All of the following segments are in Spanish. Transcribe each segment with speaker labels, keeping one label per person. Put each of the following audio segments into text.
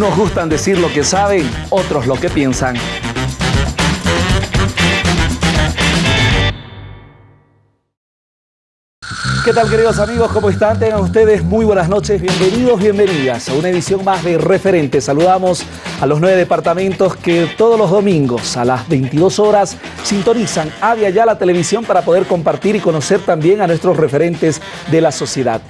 Speaker 1: Unos gustan decir lo que saben, otros lo que piensan. ¿Qué tal queridos amigos? ¿Cómo están? Tengan ustedes muy buenas noches, bienvenidos, bienvenidas a una edición más de Referente. Saludamos a los nueve departamentos que todos los domingos a las 22 horas sintonizan Avia ya la televisión para poder compartir y conocer también a nuestros referentes de la sociedad.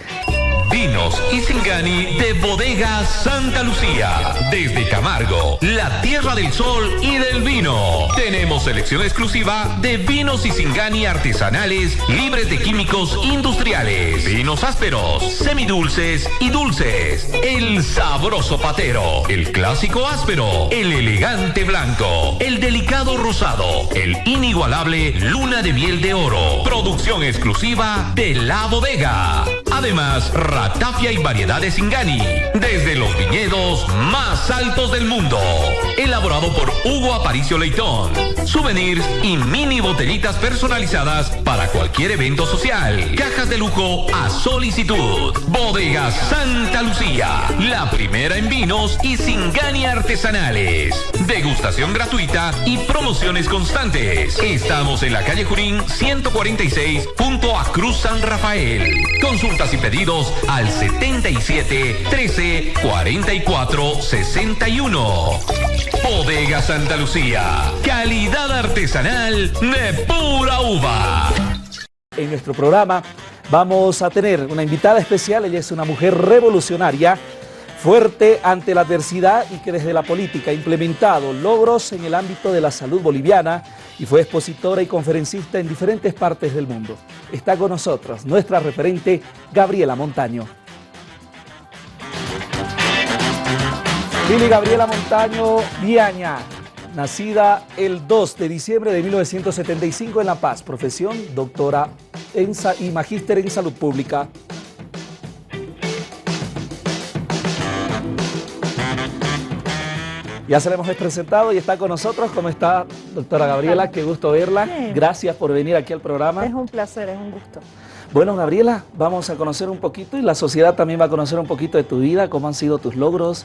Speaker 2: Vinos y Singani de Bodega Santa Lucía. Desde Camargo, la tierra del sol y del vino. Tenemos selección exclusiva de vinos y Singani artesanales libres de químicos industriales. Vinos ásperos, semidulces y dulces. El sabroso patero. El clásico áspero. El elegante blanco. El delicado rosado. El inigualable luna de miel de oro. Producción exclusiva de la bodega. Además, Ratafia y variedades Ingani, desde los viñedos más altos del mundo. Elaborado por Hugo Aparicio Leitón. Souvenirs y mini botellitas personalizadas para cualquier evento social. Cajas de lujo a solicitud. Bodega Santa Lucía, la primera en vinos y Singani artesanales. Degustación gratuita y promociones constantes. Estamos en la calle Jurín 146 junto a Cruz San Rafael. Consultas y pedidos al 77 13 44 61. Bodega Santa Lucía. Calidad artesanal de pura uva.
Speaker 1: En nuestro programa vamos a tener una invitada especial. Ella es una mujer revolucionaria, fuerte ante la adversidad y que desde la política ha implementado logros en el ámbito de la salud boliviana y fue expositora y conferencista en diferentes partes del mundo. Está con nosotros nuestra referente Gabriela Montaño. Lili Gabriela Montaño Viaña, nacida el 2 de diciembre de 1975 en La Paz, profesión doctora en y magíster en salud pública. Ya se la hemos presentado y está con nosotros. ¿Cómo está, doctora Gabriela? Qué gusto verla. Gracias por venir aquí al programa.
Speaker 3: Es un placer, es un gusto.
Speaker 1: Bueno, Gabriela, vamos a conocer un poquito y la sociedad también va a conocer un poquito de tu vida, cómo han sido tus logros,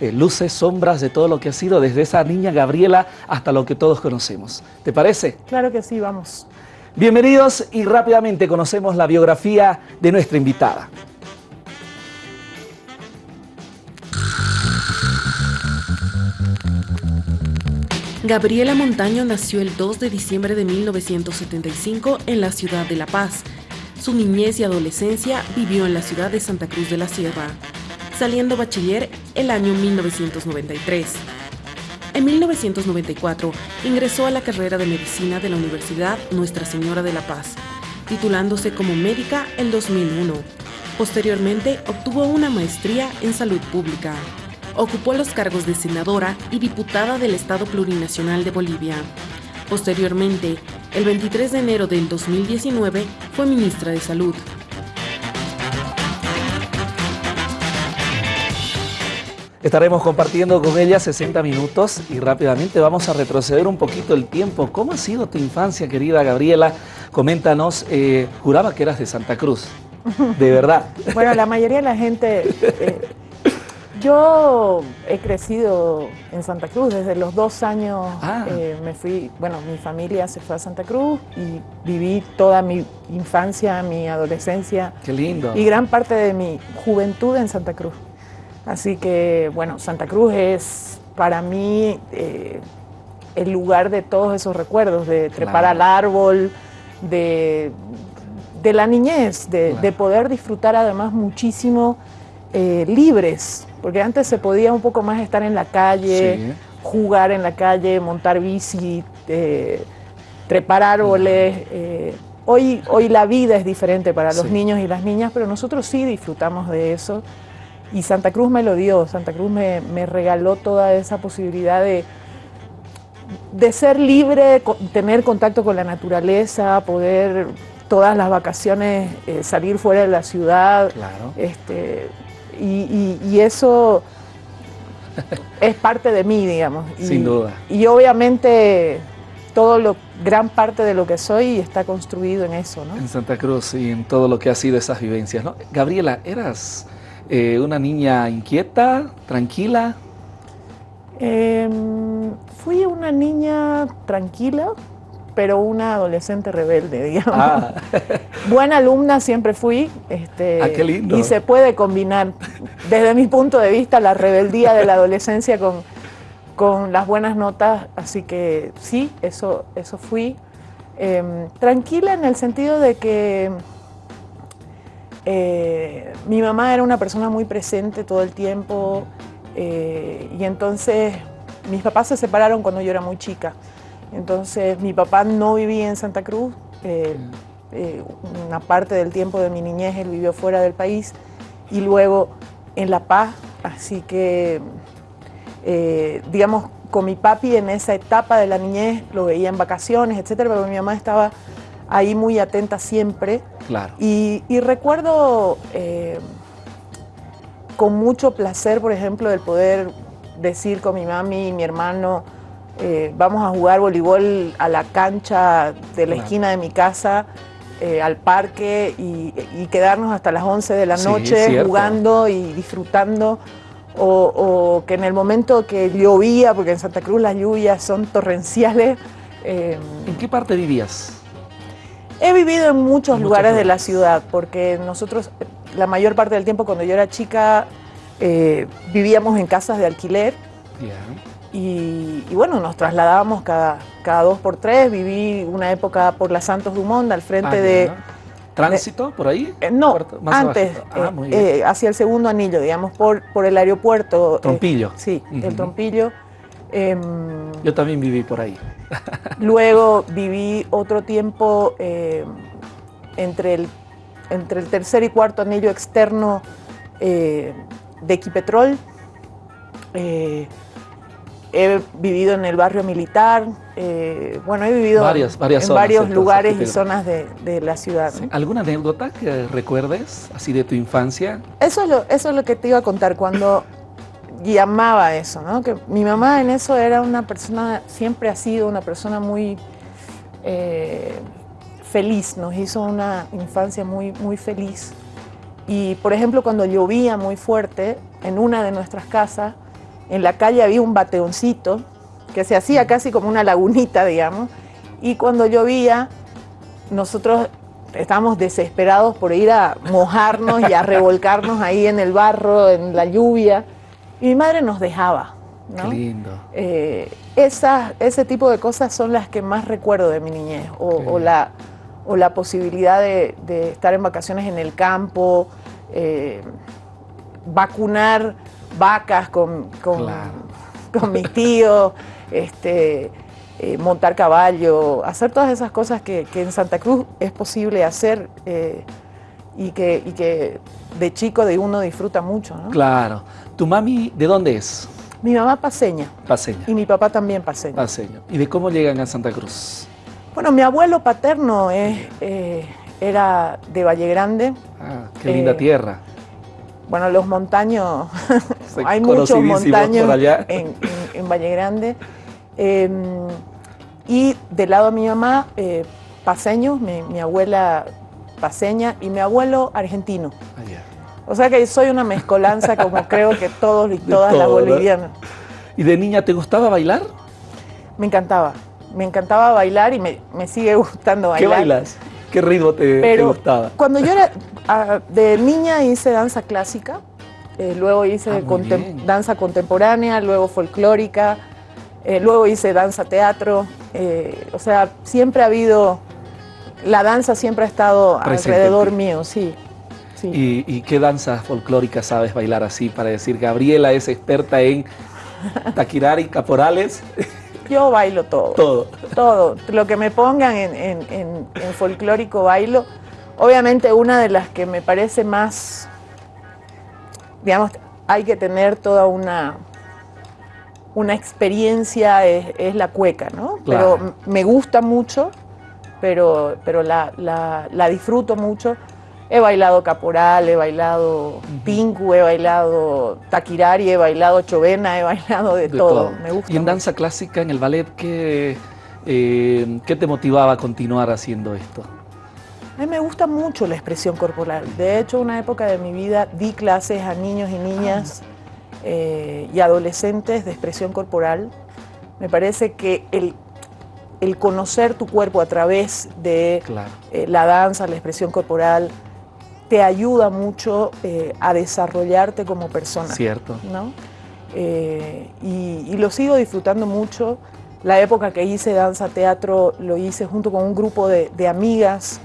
Speaker 1: eh, luces, sombras de todo lo que ha sido desde esa niña Gabriela hasta lo que todos conocemos. ¿Te parece?
Speaker 3: Claro que sí, vamos.
Speaker 1: Bienvenidos y rápidamente conocemos la biografía de nuestra invitada.
Speaker 4: Gabriela Montaño nació el 2 de diciembre de 1975 en la ciudad de La Paz. Su niñez y adolescencia vivió en la ciudad de Santa Cruz de la Sierra saliendo bachiller el año 1993. En 1994 ingresó a la carrera de medicina de la Universidad Nuestra Señora de la Paz, titulándose como médica en 2001. Posteriormente obtuvo una maestría en salud pública. Ocupó los cargos de senadora y diputada del Estado Plurinacional de Bolivia. Posteriormente, el 23 de enero del 2019, fue ministra de Salud.
Speaker 1: Estaremos compartiendo con ella 60 minutos y rápidamente vamos a retroceder un poquito el tiempo. ¿Cómo ha sido tu infancia, querida Gabriela? Coméntanos, eh, juraba que eras de Santa Cruz, de verdad.
Speaker 3: bueno, la mayoría de la gente... Eh, yo he crecido en Santa Cruz, desde los dos años ah. eh, me fui, bueno, mi familia se fue a Santa Cruz y viví toda mi infancia, mi adolescencia.
Speaker 1: Qué lindo.
Speaker 3: Y gran parte de mi juventud en Santa Cruz. Así que, bueno, Santa Cruz es para mí eh, el lugar de todos esos recuerdos, de trepar al árbol, de, la niñez, de, poder disfrutar además muchísimo eh, libres, porque antes se podía un poco más estar en la calle, jugar en la calle, montar bici, eh, trepar árboles. hoy, hoy la vida es diferente para los niños y las niñas, pero nosotros sí disfrutamos de eso. Y Santa Cruz me lo dio, Santa Cruz me, regaló toda esa posibilidad de, de ser libre, tener contacto con la naturaleza, poder todas las vacaciones eh, salir fuera de la ciudad.
Speaker 1: Claro.
Speaker 3: Este, y, eso es parte de mí, digamos.
Speaker 1: Sin duda.
Speaker 3: Y obviamente todo lo, gran parte de lo que soy está construido en eso, ¿no?
Speaker 1: En Santa Cruz y en todo lo que ha sido esas vivencias, ¿no? Gabriela, eras eh, una niña inquieta, tranquila.
Speaker 3: Em, fui una niña tranquila, pero una adolescente rebelde, digamos. Ah. Buena alumna siempre fui. Este,
Speaker 1: ah, qué lindo.
Speaker 3: Y se puede combinar, desde mi punto de vista, la rebeldía de la adolescencia con, con las buenas notas. Así que sí, eso, eso fui. Em, tranquila en el sentido de que eh, mi mamá era una persona muy presente todo el tiempo eh, y entonces mis papás se separaron cuando yo era muy chica. Entonces mi papá no vivía en Santa Cruz, eh, eh, una parte del tiempo de mi niñez él vivió fuera del país y luego en La Paz, así que eh, digamos con mi papi en esa etapa de la niñez lo veía en vacaciones, etcétera, pero mi mamá estaba ahí muy atenta siempre.
Speaker 1: Claro.
Speaker 3: Y, y recuerdo con mucho placer, por ejemplo, el poder decir con mi mami y mi hermano, eh, vamos a jugar voleibol a la cancha de la esquina de mi casa, eh, al parque y, quedarnos hasta las 11 de la noche jugando y disfrutando. O, que en el momento que llovía, porque en Santa Cruz las lluvias son torrenciales.
Speaker 1: Eh, ¿En qué parte vivías?
Speaker 3: He vivido en muchos lugares de la ciudad, porque nosotros la mayor parte del tiempo cuando yo era chica vivíamos en casas de alquiler. Y, bueno, nos trasladábamos cada, cada dos por tres. Viví una época por la Santos Dumont, al frente ah, de...
Speaker 1: ¿Tránsito por ahí?
Speaker 3: Eh, no, antes, ah, eh, eh, hacia el segundo anillo, digamos, por, por el aeropuerto.
Speaker 1: Trompillo.
Speaker 3: sí, el Trompillo.
Speaker 1: Em, Yo también viví por ahí.
Speaker 3: luego viví otro tiempo entre, el, entre el tercer y cuarto anillo externo de Equipetrol he vivido en el barrio militar, eh, bueno, he vivido en varios lugares y zonas de, la ciudad.
Speaker 1: ¿Alguna anécdota que recuerdes, así de tu infancia?
Speaker 3: Eso es lo, eso es lo que te iba a contar cuando llamaba eso, ¿no? Que mi mamá en eso era una persona, siempre ha sido una persona muy eh, feliz, nos hizo una infancia muy, muy feliz. Y, por ejemplo, cuando llovía muy fuerte, en una de nuestras casas, en la calle había un bateoncito que se hacía casi como una lagunita, digamos, y cuando llovía, nosotros estábamos desesperados por ir a mojarnos y a revolcarnos ahí en el barro, en la lluvia, y mi madre nos dejaba.
Speaker 1: Qué lindo.
Speaker 3: Eh, ese tipo de cosas son las que más recuerdo de mi niñez, o, la, o la posibilidad de, estar en vacaciones en el campo, eh, vacunar vacas con, con, mis tíos, este, eh, montar caballo, hacer todas esas cosas que, en Santa Cruz es posible hacer eh, y, que, que de chico de uno disfruta mucho.
Speaker 1: Claro. ¿Tu mami de dónde es?
Speaker 3: Mi mamá paseña.
Speaker 1: Paseña.
Speaker 3: Y mi papá también paseño.
Speaker 1: Paseño. ¿Y de cómo llegan a Santa Cruz?
Speaker 3: Bueno, mi abuelo paterno es, eh, era de Valle Grande.
Speaker 1: Ah, qué linda tierra
Speaker 3: bueno, los montaños, hay muchos montaños en, Valle Grande. Em, y del lado de mi mamá, eh, paseños, mi, abuela paseña y mi abuelo argentino. Ah, o sea que soy una mezcolanza como creo que todos y todas las bolivianas.
Speaker 1: ¿Y de niña te gustaba bailar?
Speaker 3: Me encantaba, me encantaba bailar y me, sigue gustando bailar.
Speaker 1: ¿Qué bailas? ¿Qué ritmo te, te gustaba?
Speaker 3: Cuando yo era, Ah, de niña hice danza clásica, eh, luego hice ah, danza contemporánea, luego folclórica, eh, luego hice danza teatro. Eh, o sea, siempre ha habido, la danza siempre ha estado alrededor mío, sí.
Speaker 1: ¿Y, qué danza folclórica sabes bailar así para decir, Gabriela es experta en taquirari, caporales?
Speaker 3: Yo bailo todo.
Speaker 1: Todo.
Speaker 3: Todo. Lo que me pongan en, en folclórico bailo. Obviamente una de las que me parece más, digamos, hay que tener toda una, una experiencia es, la cueca, ¿no? Pero me gusta mucho, pero, pero la, disfruto mucho. He bailado caporal, he bailado pinku, he bailado taquirari, he bailado chovena, he bailado de, todo. Me gusta
Speaker 1: y en danza clásica, en el ballet, ¿qué, eh, ¿qué te motivaba a continuar haciendo esto?
Speaker 3: A mí me gusta mucho la expresión corporal. De hecho, una época de mi vida di clases a niños y niñas eh, y adolescentes de expresión corporal. Me parece que el, el conocer tu cuerpo a través de eh, la danza, la expresión corporal, te ayuda mucho eh, a desarrollarte como persona.
Speaker 1: Cierto.
Speaker 3: ¿no? y, lo sigo disfrutando mucho. La época que hice danza teatro lo hice junto con un grupo de, amigas.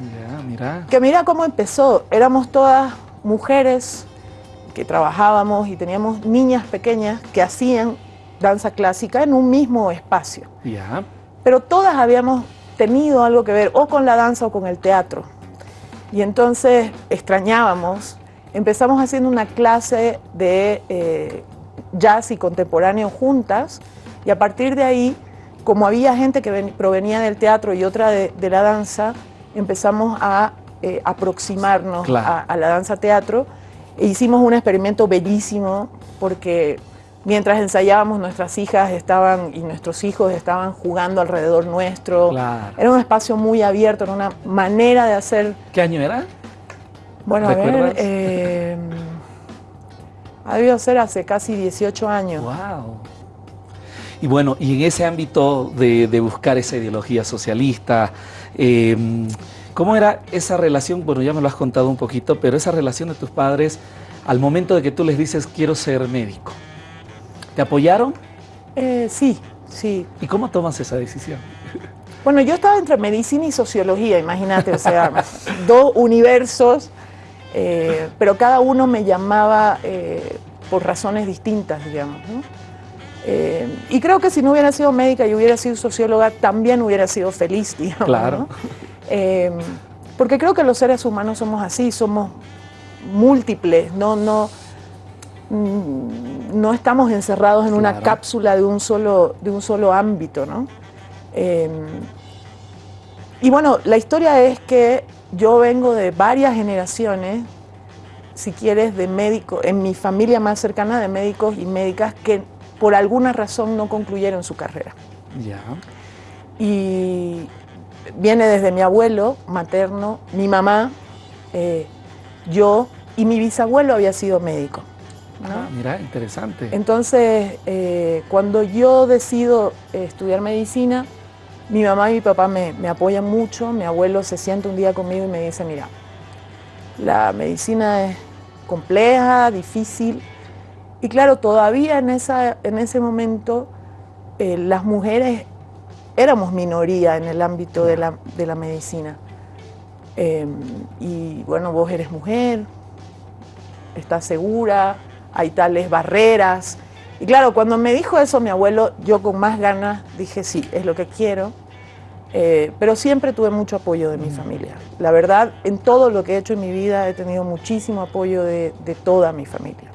Speaker 1: mira.
Speaker 3: Que mira cómo empezó. Éramos todas mujeres que trabajábamos y teníamos niñas pequeñas que hacían danza clásica en un mismo espacio.
Speaker 1: Ya.
Speaker 3: Pero todas habíamos tenido algo que ver o con la danza o con el teatro. Y entonces extrañábamos. Empezamos haciendo una clase de eh, jazz y contemporáneo juntas y a partir de ahí, como había gente que provenía del teatro y otra de, la danza, empezamos a eh, aproximarnos a, a la danza teatro e hicimos un experimento bellísimo porque mientras ensayábamos nuestras hijas estaban y nuestros hijos estaban jugando alrededor nuestro. Era un espacio muy abierto, era una manera de hacer...
Speaker 1: ¿Qué año era?
Speaker 3: Bueno, a ver, eh, ha debido ser hace casi 18 años.
Speaker 1: ¡Wow! Y bueno, y en ese ámbito de, buscar esa ideología socialista, eh, ¿Cómo era esa relación? Bueno, ya me lo has contado un poquito, pero esa relación de tus padres al momento de que tú les dices quiero ser médico. ¿Te apoyaron?
Speaker 3: Eh, sí, sí.
Speaker 1: ¿Y cómo tomas esa decisión?
Speaker 3: Bueno, yo estaba entre medicina y sociología, imagínate, o sea, dos universos, eh, pero cada uno me llamaba eh, por razones distintas, digamos. y creo que si no hubiera sido médica y hubiera sido socióloga, también hubiera sido feliz, digamos.
Speaker 1: Claro.
Speaker 3: Porque creo que los seres humanos somos así, somos múltiples, no, no, mm, no estamos encerrados en una cápsula de un solo, de un solo ámbito. ¿no? Em, y bueno, la historia es que yo vengo de varias generaciones, si quieres, de médicos, en mi familia más cercana de médicos y médicas que por alguna razón no concluyeron su carrera.
Speaker 1: Ya.
Speaker 3: Y, viene desde mi abuelo materno, mi mamá, eh, yo y mi bisabuelo había sido médico.
Speaker 1: Ah, mira, interesante.
Speaker 3: Entonces, eh, cuando yo decido estudiar medicina, mi mamá y mi papá me, apoyan mucho. Mi abuelo se sienta un día conmigo y me dice, mira, la medicina es compleja, difícil. Y claro, todavía en, esa, en ese momento eh, las mujeres éramos minoría en el ámbito de la, medicina. Em, y bueno, vos eres mujer, estás segura, hay tales barreras. Y claro, cuando me dijo eso mi abuelo, yo con más ganas dije, sí, es lo que quiero. Eh, pero siempre tuve mucho apoyo de mi mm. familia. La verdad, en todo lo que he hecho en mi vida he tenido muchísimo apoyo de, de toda mi familia.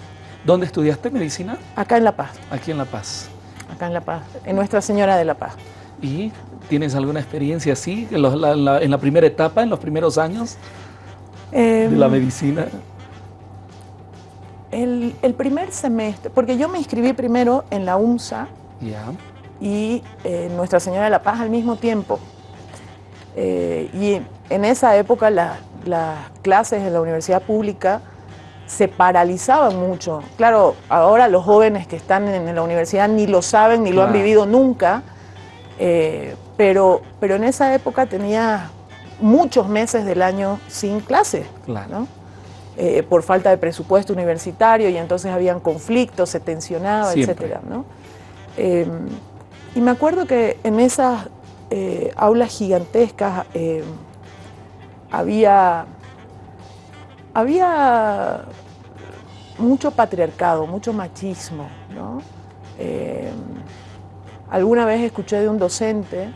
Speaker 1: ¿Dónde estudiaste medicina?
Speaker 3: Acá en La Paz.
Speaker 1: Aquí en La Paz.
Speaker 3: Acá en La Paz, en Nuestra Señora de La Paz.
Speaker 1: ¿Y tienes alguna experiencia así en, la, primera etapa, en los primeros años de la medicina?
Speaker 3: El, primer semestre, porque yo me inscribí primero en la UMSA y eh, Nuestra Señora de la Paz al mismo tiempo. Eh, y en esa época las clases en la universidad pública se paralizaban mucho. Claro, ahora los jóvenes que están en, la universidad ni lo saben ni lo han vivido nunca, eh, pero, pero en esa época tenía muchos meses del año sin clase, eh, por falta de presupuesto universitario y entonces habían conflictos, se tensionaba, etc. Em, y me acuerdo que en esas eh, aulas gigantescas em, había, había mucho patriarcado, mucho machismo. ¿no? Em, Alguna vez escuché de un docente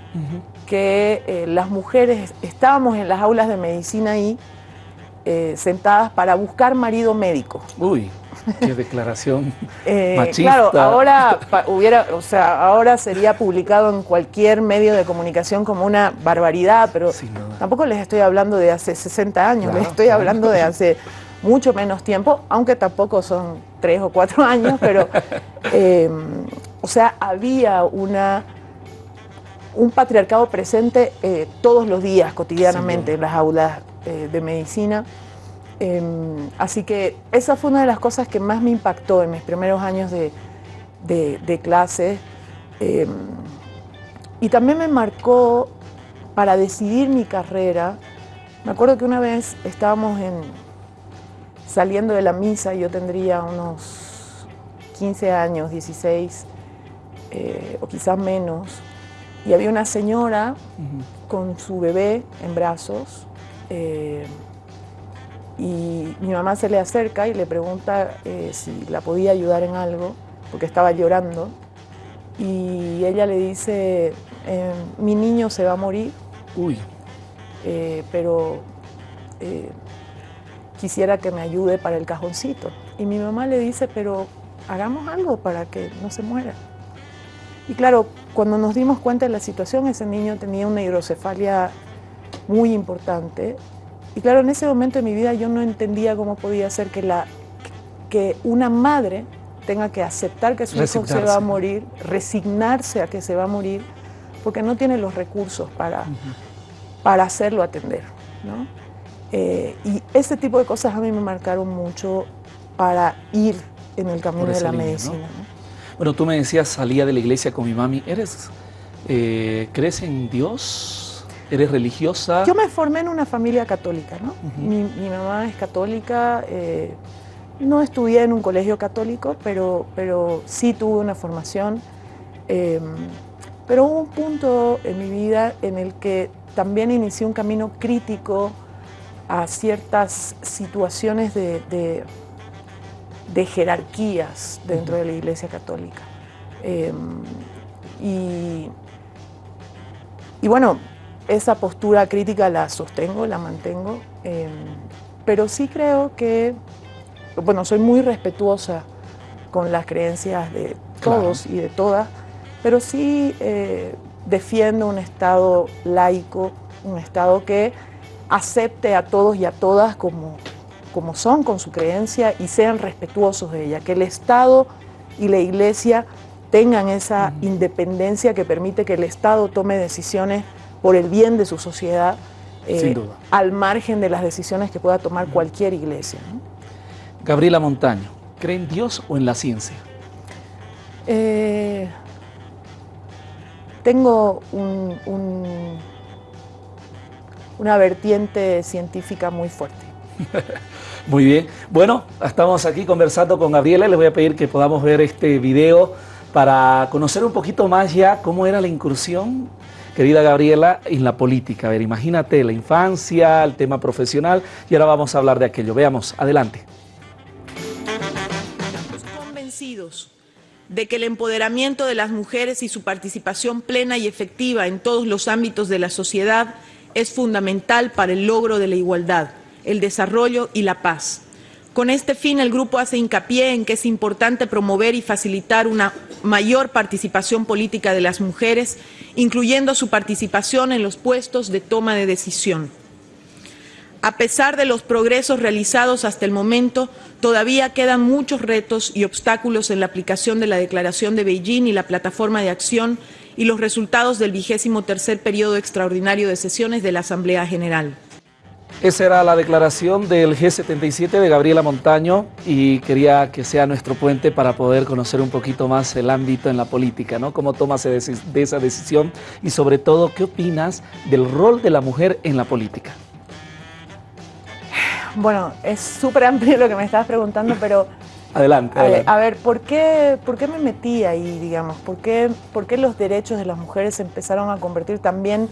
Speaker 3: que eh, las mujeres estábamos en las aulas de medicina ahí eh, sentadas para buscar marido médico.
Speaker 1: Uy, qué declaración
Speaker 3: eh,
Speaker 1: machista.
Speaker 3: Claro, ahora hubiera, o sea, ahora sería publicado en cualquier medio de comunicación como una barbaridad, pero tampoco les estoy hablando de hace 60 años, les estoy hablando de hace mucho menos tiempo, aunque tampoco son tres o cuatro años, pero o sea, había una, un patriarcado presente eh, todos los días, cotidianamente, en las aulas eh, de medicina. Em, así que esa fue una de las cosas que más me impactó en mis primeros años de, clase. Em, y también me marcó para decidir mi carrera. Me acuerdo que una vez estábamos en, saliendo de la misa, yo tendría unos 15 años, 16 eh, o quizás menos, y había una señora con su bebé en brazos. Eh, y mi mamá se le acerca y le pregunta eh, si la podía ayudar en algo, porque estaba llorando. Y ella le dice, eh, mi niño se va a morir,
Speaker 1: Uy.
Speaker 3: Eh, pero quisiera que me ayude para el cajoncito. Y mi mamá le dice, pero hagamos algo para que no se muera. Y claro, cuando nos dimos cuenta de la situación, ese niño tenía una hidrocefalia muy importante y claro, en ese momento de mi vida yo no entendía cómo podía ser que, la, que una madre tenga que aceptar que su hijo se va a morir, resignarse a que se va a morir, porque no tiene los recursos para, para hacerlo atender. ¿no? Eh, y ese tipo de cosas a mí me marcaron mucho para ir en el camino de la medicina.
Speaker 1: Bueno, tú me decías, salía de la iglesia con mi mami. ¿Eres, eh, ¿Crees en Dios? ¿Eres religiosa?
Speaker 3: Yo me formé en una familia católica, ¿no? mi, mamá es católica, eh, no estudié en un colegio católico, pero, pero sí tuve una formación. Em, pero hubo un punto en mi vida en el que también inicié un camino crítico a ciertas situaciones de, de, jerarquías dentro de la Iglesia Católica. Em, y, y bueno, esa postura crítica la sostengo, la mantengo, em, pero sí creo que, bueno, soy muy respetuosa con las creencias de todos y de todas, pero sí eh, defiendo un Estado laico, un Estado que acepte a todos y a todas como, como son con su creencia y sean respetuosos de ella, que el Estado y la Iglesia tengan esa independencia que permite que el Estado tome decisiones por el bien de su sociedad, eh, al margen de las decisiones que pueda tomar cualquier iglesia.
Speaker 1: Gabriela Montaño, ¿cree en Dios o en la ciencia?
Speaker 3: Eh, tengo una vertiente científica muy fuerte.
Speaker 1: Muy bien. Bueno, estamos aquí conversando con Gabriela. Les voy a pedir que podamos ver este video para conocer un poquito más ya cómo era la incursión querida Gabriela, en la política. A ver, imagínate la infancia, el tema profesional y ahora vamos a hablar de aquello. Veamos, adelante.
Speaker 5: Estamos convencidos de que el empoderamiento de las mujeres y su participación plena y efectiva en todos los ámbitos de la sociedad es fundamental para el logro de la igualdad, el desarrollo y la paz. Con este fin, el grupo hace hincapié en que es importante promover y facilitar una mayor participación política de las mujeres, incluyendo su participación en los puestos de toma de decisión. A pesar de los progresos realizados hasta el momento, todavía quedan muchos retos y obstáculos en la aplicación de la Declaración de Beijing y la Plataforma de Acción y los resultados del vigésimo tercer periodo extraordinario de sesiones de la Asamblea General.
Speaker 1: Esa era la declaración del G77 de Gabriela Montaño y quería que sea nuestro puente para poder conocer un poquito más el ámbito en la política, ¿no? Cómo tomas de esa decisión y sobre todo, ¿qué opinas del rol de la mujer en la política?
Speaker 3: Bueno, es súper amplio lo que me estabas preguntando, pero...
Speaker 1: adelante,
Speaker 3: a, ver, ¿por qué, ¿por qué me metí ahí, digamos? ¿Por qué, ¿Por qué los derechos de las mujeres se empezaron a convertir también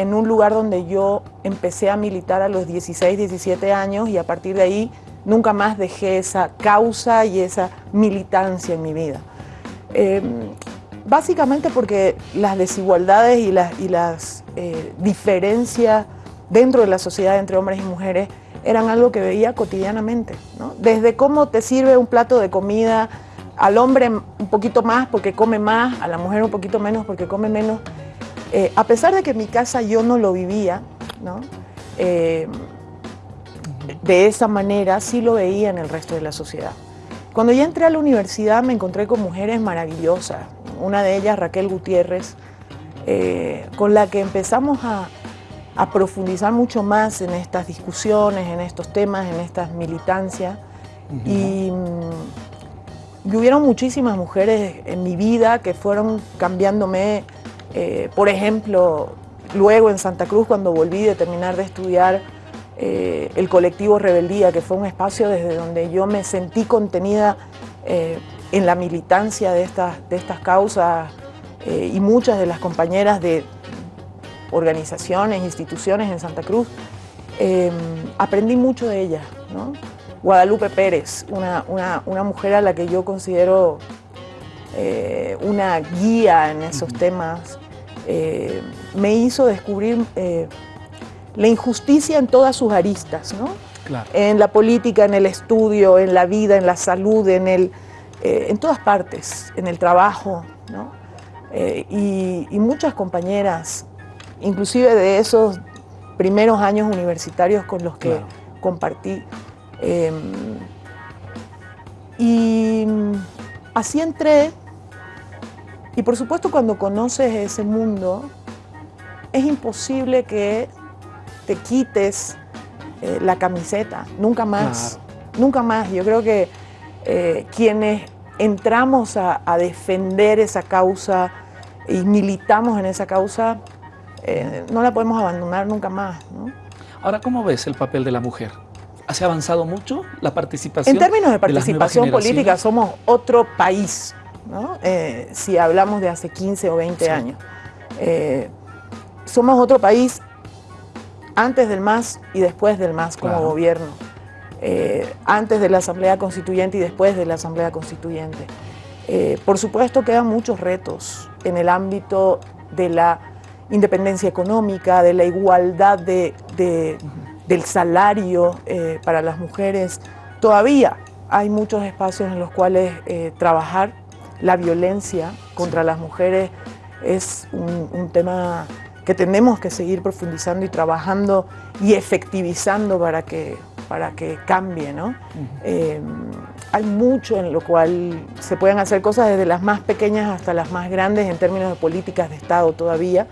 Speaker 3: en un lugar donde yo empecé a militar a los 16, 17 años y a partir de ahí nunca más dejé esa causa y esa militancia en mi vida. Em, básicamente porque las desigualdades y las, y las eh, diferencias dentro de la sociedad entre hombres y mujeres eran algo que veía cotidianamente. Desde cómo te sirve un plato de comida al hombre un poquito más porque come más, a la mujer un poquito menos porque come menos. Eh, a pesar de que en mi casa yo no lo vivía, eh, de esa manera sí lo veía en el resto de la sociedad. Cuando ya entré a la universidad me encontré con mujeres maravillosas, una de ellas Raquel Gutiérrez, eh, con la que empezamos a, a profundizar mucho más en estas discusiones, en estos temas, en estas militancias. y, mm, y, hubieron muchísimas mujeres en mi vida que fueron cambiándome, eh, por ejemplo, luego en Santa Cruz cuando volví de terminar de estudiar eh, el colectivo Rebeldía, que fue un espacio desde donde yo me sentí contenida eh, en la militancia de estas, de estas causas y muchas de las compañeras de, organizaciones, instituciones en Santa Cruz, em, aprendí mucho de ella. Guadalupe Pérez, una, mujer a la que yo considero eh, una guía en esos temas, eh, me hizo descubrir eh, la injusticia en todas sus aristas, en la política, en el estudio, en la vida, en la salud, en, el, en todas partes, en el trabajo. y, muchas compañeras inclusive de esos primeros años universitarios con los que compartí. Em, y así entré, y por supuesto cuando conoces ese mundo, es imposible que te quites eh, la camiseta, nunca más, nunca más. Yo creo que eh, quienes entramos a defender esa causa y militamos en esa causa, eh, no la podemos abandonar nunca más.
Speaker 1: Ahora, ¿cómo ves el papel de la mujer? ¿Ha avanzado mucho la participación?
Speaker 3: En términos de participación política somos otro país, eh, si hablamos de hace 15 o 20 años. Eh, somos otro país antes del MAS y después del MAS como gobierno. antes de la Asamblea Constituyente y después de la Asamblea Constituyente. por supuesto quedan muchos retos en el ámbito de la independencia económica, de la igualdad de, del salario eh, para las mujeres. Todavía hay muchos espacios en los cuales eh, trabajar. La violencia contra las mujeres es un, tema que tenemos que seguir profundizando y trabajando y efectivizando para que, para que cambie. ¿no? Eh, hay mucho en lo cual se pueden hacer cosas desde las más pequeñas hasta las más grandes en términos de políticas de Estado todavía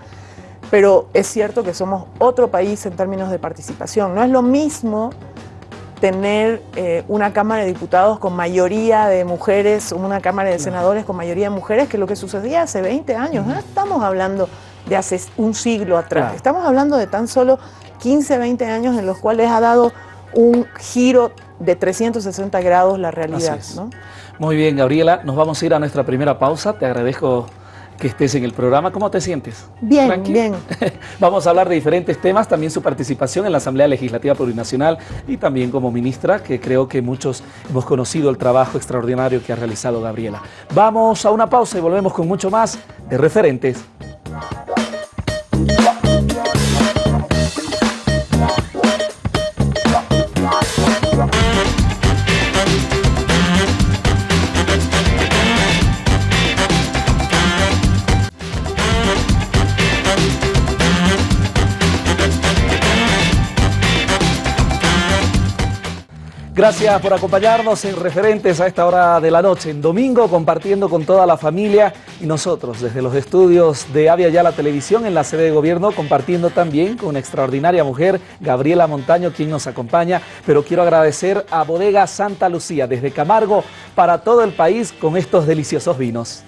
Speaker 3: pero es cierto que somos otro país en términos de participación. No es lo mismo tener eh, una Cámara de Diputados con mayoría de mujeres, una Cámara de Senadores con mayoría de mujeres, que lo que sucedía hace 20 años. No estamos hablando de hace un siglo atrás, estamos hablando de tan solo 15, 20 años en los cuales ha dado un giro de 360 grados la realidad.
Speaker 1: Muy bien, Gabriela, nos vamos a ir a nuestra primera pausa. Te agradezco que estés en el programa. ¿Cómo te sientes?
Speaker 3: Bien, bien.
Speaker 1: Vamos a hablar de diferentes temas, también su participación en la Asamblea Legislativa Plurinacional y también como ministra, que creo que muchos hemos conocido el trabajo extraordinario que ha realizado Gabriela. Vamos a una pausa y volvemos con mucho más de referentes. Gracias por acompañarnos en Referentes a esta hora de la noche, en domingo, compartiendo con toda la familia y nosotros desde los estudios de Avia Ya la Televisión en la sede de gobierno, compartiendo también con una extraordinaria mujer, Gabriela Montaño, quien nos acompaña. Pero quiero agradecer a Bodega Santa Lucía desde Camargo para todo el país con estos deliciosos vinos.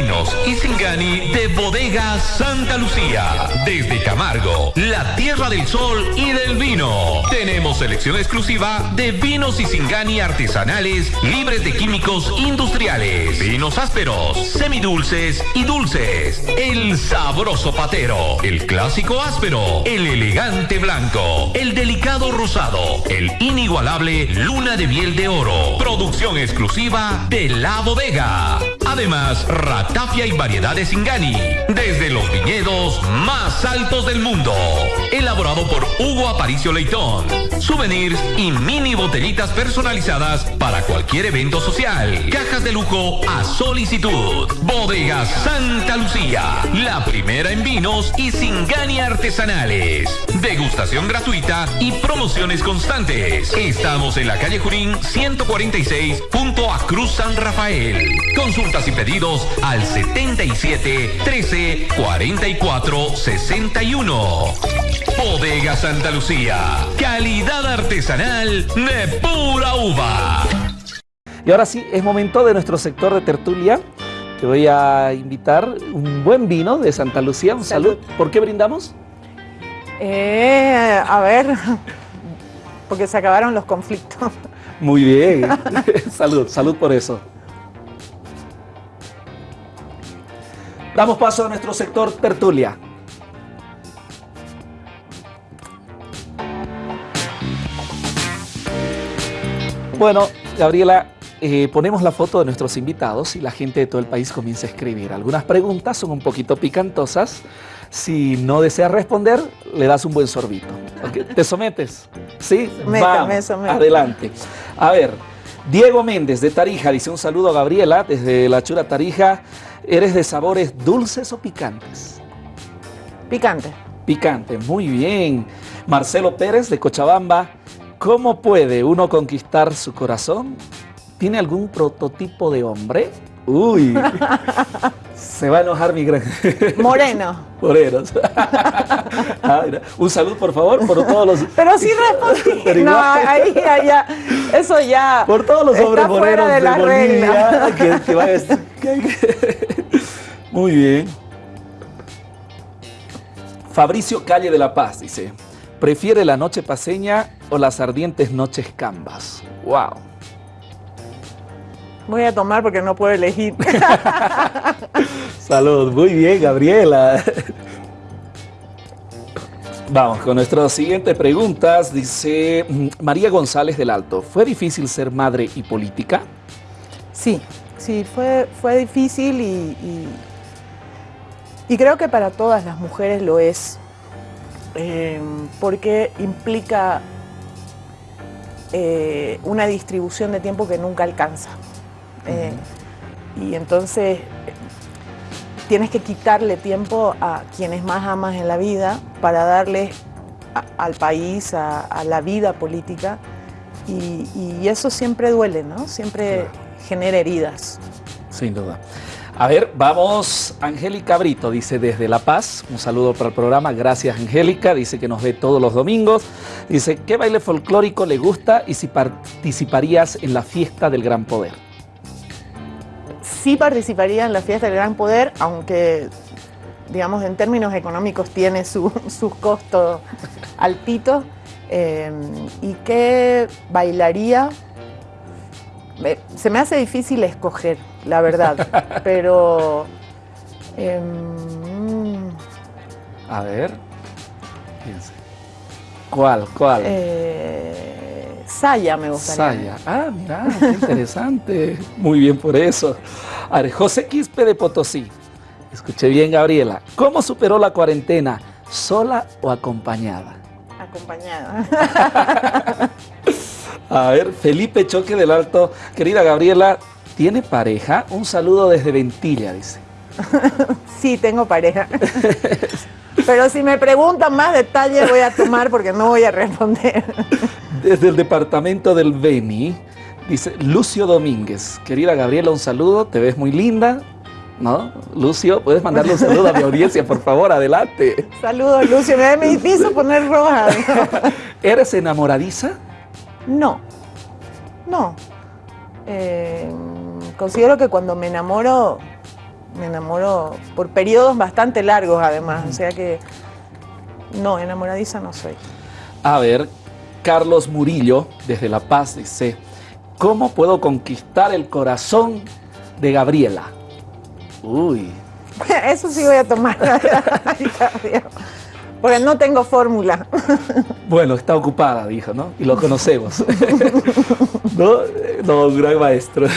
Speaker 2: Vinos y Singani de Bodega Santa Lucía. Desde Camargo, la tierra del sol y del vino. Tenemos selección exclusiva de vinos y Singani artesanales libres de químicos industriales. Vinos ásperos, semidulces y dulces. El sabroso patero. El clásico áspero. El elegante blanco. El delicado rosado. El inigualable luna de miel de oro. Producción exclusiva de la bodega. Además, Ratafia y variedades Ingani, desde los viñedos más altos del mundo. Elaborado por Hugo Aparicio Leitón. Souvenirs y mini botellitas personalizadas para cualquier evento social. Cajas de lujo a solicitud. Bodega Santa Lucía, la primera en vinos y Singani artesanales. Degustación gratuita y promociones constantes. Estamos en la calle Jurín 146 junto a Cruz San Rafael. Consultas y pedidos al 77 13 44 61. Bodega Santa Lucía. Calidad artesanal de pura uva.
Speaker 1: Y ahora sí, es momento de nuestro sector de tertulia. Te voy a invitar un buen vino de Santa Lucía. Un salud. ¿Por qué brindamos?
Speaker 3: Eh, a ver, porque se acabaron los conflictos.
Speaker 1: Muy bien. salud, salud por eso. Damos paso a nuestro sector tertulia. Bueno, Gabriela, eh, ponemos la foto de nuestros invitados y la gente de todo el país comienza a escribir. Algunas preguntas son un poquito picantosas. Si no deseas responder, le das un buen sorbito. ¿Te sometes? ¿Sí?
Speaker 3: Vamos,
Speaker 1: adelante. A ver, Diego Méndez de Tarija dice un saludo a Gabriela desde la Chura Tarija. ¿Eres de sabores dulces o picantes?
Speaker 3: Picante.
Speaker 1: Picante, muy bien. Marcelo Pérez de Cochabamba. ¿Cómo puede uno conquistar su corazón? ¿Tiene algún prototipo de hombre? Uy, se va a enojar mi gran...
Speaker 3: Moreno.
Speaker 1: Morenos. Ah, un saludo, por favor, por todos los...
Speaker 3: Pero sí respondí. no, ahí, allá, eso ya...
Speaker 1: Por todos los hombres morenos de, de la Bolivia, que, que, va a... Muy bien. Fabricio Calle de la Paz dice, ¿prefiere la noche paseña o las ardientes noches cambas? ¡Wow!
Speaker 3: Voy a tomar porque no puedo elegir.
Speaker 1: Salud, muy bien, Gabriela. Vamos con nuestras siguientes preguntas. Dice mm, María González del Alto, ¿fue difícil ser madre y política?
Speaker 3: Sí, sí, fue, fue difícil y, y, creo que para todas las mujeres lo es, eh, porque implica eh, una distribución de tiempo que nunca alcanza. Eh, y entonces tienes que quitarle tiempo a quienes más amas en la vida para darle al país, a, la vida política. Y, eso siempre duele, ¿no? Siempre genera heridas.
Speaker 1: Sin duda. A ver, vamos, Angélica Brito dice desde La Paz, un saludo para el programa, gracias Angélica, dice que nos ve todos los domingos, dice, ¿qué baile folclórico le gusta y si participarías en la fiesta del Gran Poder?
Speaker 3: Sí participaría en la fiesta del gran poder, aunque, digamos, en términos económicos tiene sus costos altitos. Eh, ¿Y qué bailaría? se me hace difícil escoger, la verdad, pero...
Speaker 1: Em, A ver, ¿Cuál? ¿Cuál?
Speaker 3: Eh, Saya me gustaría.
Speaker 1: Saya. Ah, mira, qué interesante. Muy bien por eso. A ver, José Quispe de Potosí. Escuché bien, Gabriela. ¿Cómo superó la cuarentena? ¿Sola o acompañada?
Speaker 3: Acompañada.
Speaker 1: A ver, Felipe Choque del Alto. Querida Gabriela, ¿tiene pareja? Un saludo desde Ventilla, dice.
Speaker 3: sí, tengo pareja. Pero si me preguntan más detalles voy a tomar porque no voy a responder.
Speaker 1: Desde el departamento del Beni, dice Lucio Domínguez. Querida Gabriela, un saludo, te ves muy linda. ¿No? Lucio, puedes mandarle un saludo a mi audiencia, por favor, adelante.
Speaker 3: Saludos, Lucio. Me, me hizo poner roja.
Speaker 1: ¿Eres enamoradiza?
Speaker 3: No. No. Eh, considero que cuando me enamoro, me enamoro por periodos bastante largos además. O sea que no, enamoradiza no soy.
Speaker 1: A ver, Carlos Murillo, desde La Paz, dice, ¿cómo puedo conquistar el corazón de Gabriela? Uy.
Speaker 3: Eso sí voy a tomar. Porque no tengo fórmula.
Speaker 1: Bueno, está ocupada, dijo, ¿no? Y lo conocemos. ¿No? No, un gran maestro.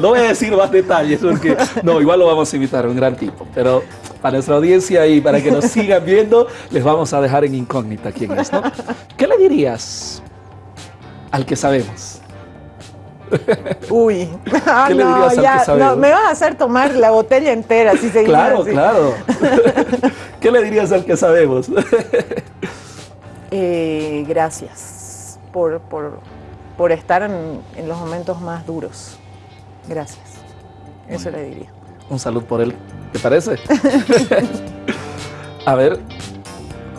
Speaker 1: No voy a decir más detalles porque, no, igual lo vamos a invitar, un gran tipo. Pero para nuestra audiencia y para que nos sigan viendo, les vamos a dejar en incógnita quién es, ¿no? ¿Qué le dirías al que sabemos?
Speaker 3: Uy, ¿Qué le dirías al que sabemos? me vas a hacer tomar la botella entera si seguimos
Speaker 1: Claro, claro. ¿Qué le dirías al que sabemos?
Speaker 3: Eh, gracias por, estar en, los momentos más duros. Gracias. Eso le diría.
Speaker 1: Un salud por él, ¿te parece? A ver,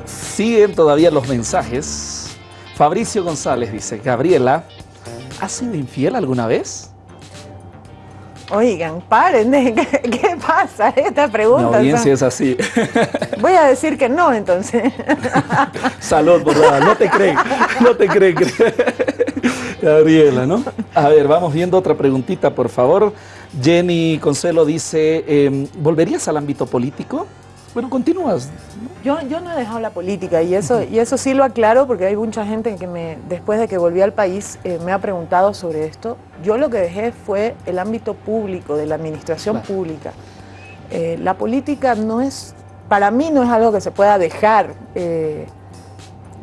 Speaker 1: siguen todavía los mensajes. Fabricio González dice, Gabriela, ¿has sido infiel alguna vez?
Speaker 3: Oigan, paren, ¿qué, qué pasa? Esta pregunta.
Speaker 1: La audiencia es así.
Speaker 3: Voy a decir que no, entonces.
Speaker 1: Salud, por. No te creen, no te creen. Gabriela, ¿no? A ver, vamos viendo otra preguntita, por favor. Jenny Consuelo dice, em, ¿volverías al ámbito político? Bueno, continúas.
Speaker 3: Yo, yo no he dejado la política y eso, y eso sí lo aclaro porque hay mucha gente que me, después de que volví al país eh, me ha preguntado sobre esto. Yo lo que dejé fue el ámbito público, de la administración pública. Eh, la política no es, para mí no es algo que se pueda dejar. Eh,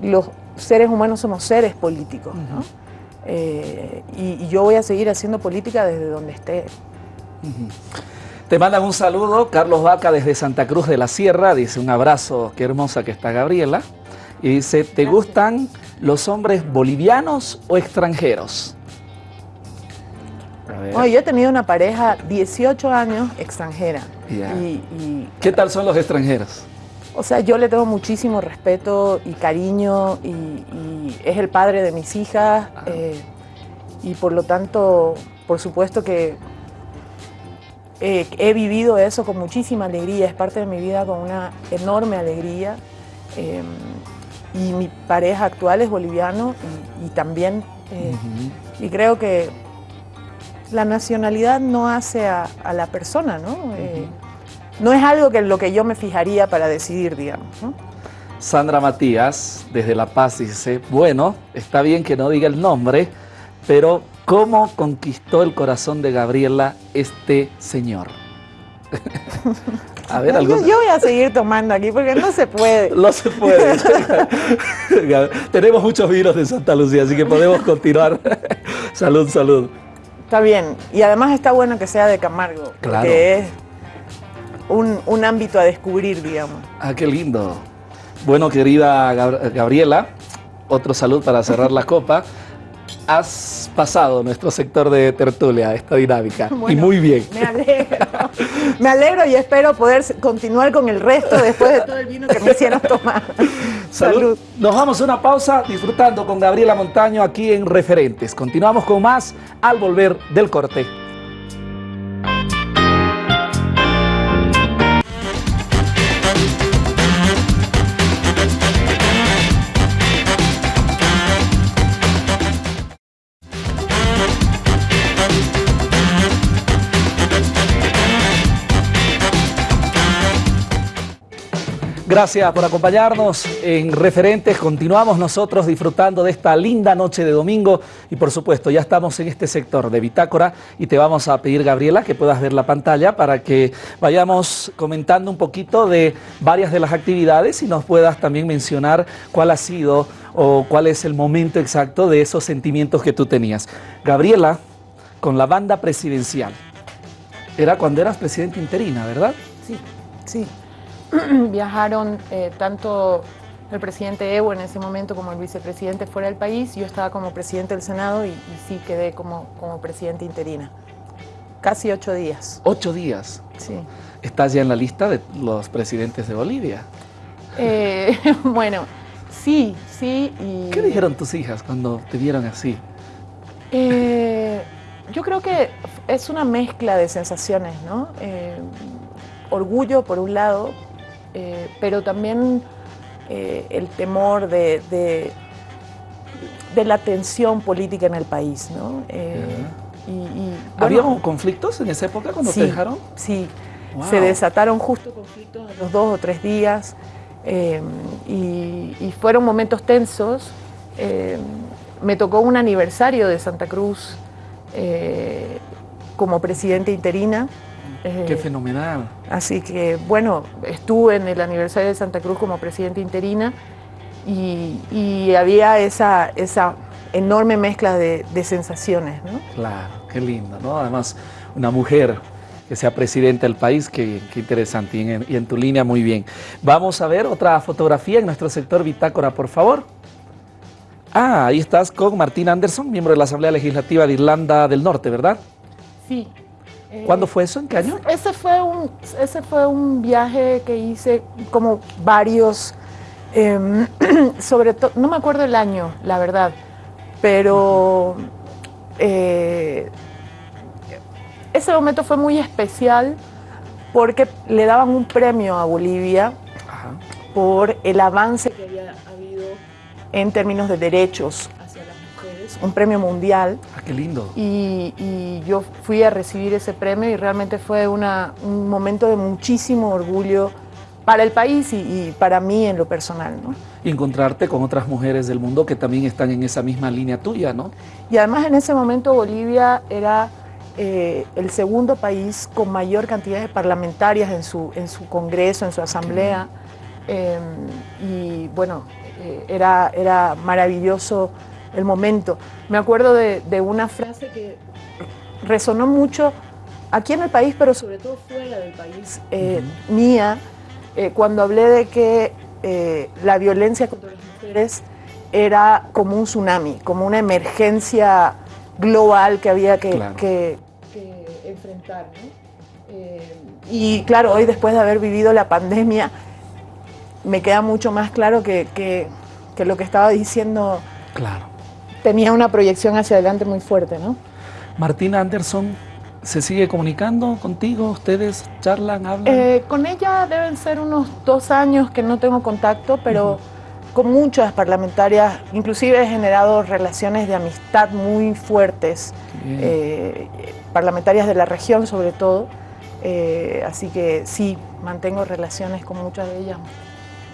Speaker 3: los seres humanos somos seres políticos, ¿no? Y, yo voy a seguir haciendo política desde donde esté.
Speaker 1: Te mandan un saludo, Carlos Vaca desde Santa Cruz de la Sierra, dice un abrazo, qué hermosa que está Gabriela. Y dice, ¿te gustan los hombres bolivianos o extranjeros?
Speaker 3: yo he tenido una pareja 18 años extranjera.
Speaker 1: Y, ¿Qué tal son los extranjeros?
Speaker 3: O sea, yo le tengo muchísimo respeto y cariño y, es el padre de mis hijas ah. eh, y por lo tanto, por supuesto que eh, he vivido eso con muchísima alegría, es parte de mi vida con una enorme alegría. Em, y mi pareja actual es boliviano y, también, eh, y creo que la nacionalidad no hace a, la persona, ¿no? No es algo que lo que yo me fijaría para decidir, digamos.
Speaker 1: Sandra Matías, desde La Paz, dice, bueno, está bien que no diga el nombre, pero ¿Cómo conquistó el corazón de Gabriela este señor?
Speaker 3: a ver, yo, yo, voy a seguir tomando aquí porque no se puede.
Speaker 1: No se puede. Tenemos muchos vinos de Santa Lucía, así que podemos continuar. salud, salud.
Speaker 3: Está bien. Y además está bueno que sea de Camargo, claro. que es un, un ámbito a descubrir, digamos.
Speaker 1: Ah, qué lindo. Bueno, querida Gabriela, otro salud para cerrar la copa has pasado nuestro sector de tertulia, esta dinámica. y muy bien.
Speaker 3: Me alegro. Me alegro y espero poder continuar con el resto después de todo el vino que me hicieron tomar.
Speaker 1: Salud. Nos vamos a una pausa disfrutando con Gabriela Montaño aquí en Referentes. Continuamos con más al volver del corte. Gracias por acompañarnos en Referentes. Continuamos nosotros disfrutando de esta linda noche de domingo y por supuesto ya estamos en este sector de Bitácora y te vamos a pedir, Gabriela, que puedas ver la pantalla para que vayamos comentando un poquito de varias de las actividades y nos puedas también mencionar cuál ha sido o cuál es el momento exacto de esos sentimientos que tú tenías. Gabriela, con la banda presidencial, era cuando eras presidenta interina, ¿verdad?
Speaker 3: Sí, sí. viajaron eh, tanto el presidente Evo en ese momento como el vicepresidente fuera del país. Yo estaba como presidente del Senado y, sí quedé como, como presidente interina. Casi ocho días.
Speaker 1: ¿Ocho días?
Speaker 3: Sí.
Speaker 1: ¿Estás ya en la lista de los presidentes de Bolivia?
Speaker 3: Eh, bueno, sí, sí.
Speaker 1: ¿Qué dijeron tus hijas cuando te vieron así?
Speaker 3: Eh, yo creo que es una mezcla de sensaciones, ¿no? orgullo por un lado, eh, pero también eh, el temor de, de, la tensión política en el país. ¿no? Eh,
Speaker 1: ¿Había conflictos en esa época cuando
Speaker 3: te
Speaker 1: dejaron?
Speaker 3: Sí, se desataron justo conflictos en los dos o tres días y, fueron momentos tensos. me tocó un aniversario de Santa Cruz como presidenta interina
Speaker 1: Qué fenomenal.
Speaker 3: Así que, bueno, estuve en el aniversario de Santa Cruz como presidenta interina y, había esa, esa enorme mezcla de, sensaciones, ¿no?
Speaker 1: Claro, qué lindo, ¿no? Además, una mujer que sea presidenta del país, qué, interesante. Y en, y en, tu línea, muy bien. Vamos a ver otra fotografía en nuestro sector Bitácora, por favor. Ah, ahí estás con Martín Anderson, miembro de la Asamblea Legislativa de Irlanda del Norte, ¿verdad?
Speaker 3: Sí,
Speaker 1: ¿Cuándo fue eso? ¿En qué año?
Speaker 3: Ese fue un, ese fue un viaje que hice como varios, em, sobre todo, no me acuerdo el año, la verdad, pero eh, ese momento fue muy especial porque le daban un premio a Bolivia por el avance que había habido en términos de derechos un premio mundial.
Speaker 1: Ah, qué lindo.
Speaker 3: Y, yo fui a recibir ese premio y realmente fue una, un momento de muchísimo orgullo para el país y, para mí en lo personal. ¿no?
Speaker 1: Y encontrarte con otras mujeres del mundo que también están en esa misma línea tuya, ¿no?
Speaker 3: Y además en ese momento Bolivia era eh, el segundo país con mayor cantidad de parlamentarias en su, en su congreso, en su asamblea. Em, y bueno, eh, era, era maravilloso el momento. Me acuerdo de, una frase que resonó mucho aquí en el país, pero sobre todo fuera del país, eh, mía, eh, cuando hablé de que eh, la violencia contra las mujeres era como un tsunami, como una emergencia global que había que, enfrentar. y claro, hoy después de haber vivido la pandemia, me queda mucho más claro que, que lo que estaba diciendo
Speaker 1: claro
Speaker 3: tenía una proyección hacia adelante muy fuerte, ¿no?
Speaker 1: Martina Anderson, ¿se sigue comunicando contigo? ¿Ustedes charlan, hablan?
Speaker 3: Eh, con ella deben ser unos dos años que no tengo contacto, pero con muchas parlamentarias, inclusive he generado relaciones de amistad muy fuertes, eh, parlamentarias de la región sobre todo, eh, así que sí, mantengo relaciones con muchas de ellas.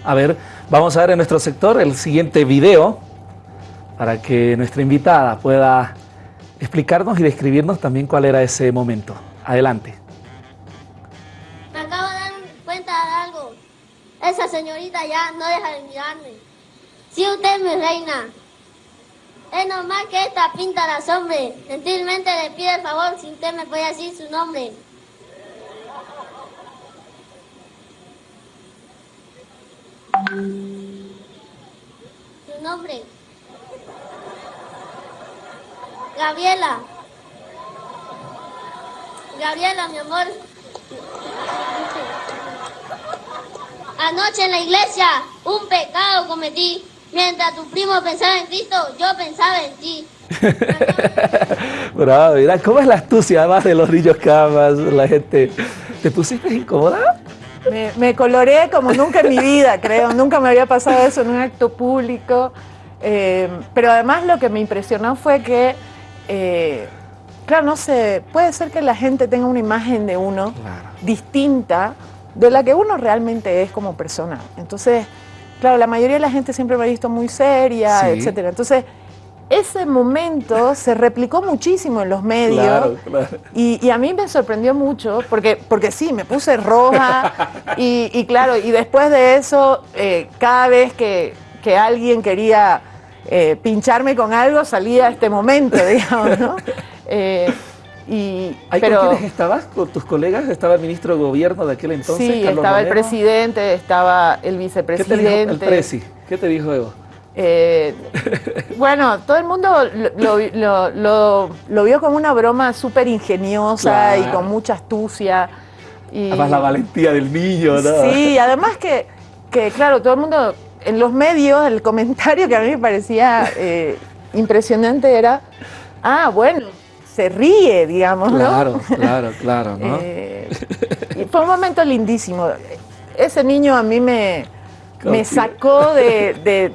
Speaker 1: A ver, vamos a ver en nuestro sector el siguiente video para que nuestra invitada pueda explicarnos y describirnos también cuál era ese momento. Adelante.
Speaker 6: Me acabo de dar cuenta de algo. Esa señorita ya no deja de mirarme. Si usted es mi reina, es normal que esta pinta las hombres. Gentilmente le pido el favor si usted me puede decir su nombre. Su nombre. Gabriela. Gabriela, mi amor. Anoche en la iglesia un pecado cometí. Mientras tu primo pensaba en Cristo, yo pensaba en ti.
Speaker 1: Bravo, mira, ¿cómo es la astucia además de los niños camas, la gente? ¿Te pusiste incómoda?
Speaker 3: Me, me coloré como nunca en mi vida, creo. Nunca me había pasado eso en un acto público. Eh, pero además lo que me impresionó fue que eh, claro, no sé, puede ser que la gente tenga una imagen de uno distinta de la que uno realmente es como persona. Entonces, claro, la mayoría de la gente siempre me ha visto muy seria, etcétera. Entonces, ese momento se replicó muchísimo en los medios Y, a mí me sorprendió mucho porque, porque sí, me puse roja y, claro, y después de eso, eh, cada vez que, que alguien quería eh, pincharme con algo salía este momento, digamos, ¿no?
Speaker 1: Eh, y, pero, ¿Con quiénes estabas? ¿Con tus colegas? ¿Estaba el ministro de gobierno de aquel entonces?
Speaker 3: Sí, estaba el presidente, estaba el vicepresidente. ¿Qué te
Speaker 1: dijo el presi? ¿Qué te dijo Evo?
Speaker 3: Eh, bueno, todo el mundo lo, vio como una broma súper ingeniosa y con mucha astucia.
Speaker 1: Y, además la valentía del niño, ¿no?
Speaker 3: Sí, además que, que, claro, todo el mundo en los medios el comentario que a mí me parecía eh, impresionante era, ah, bueno, se ríe, digamos,
Speaker 1: claro, Claro, claro, ¿no?
Speaker 3: Eh, fue un momento lindísimo. Ese niño a mí me, me sacó de,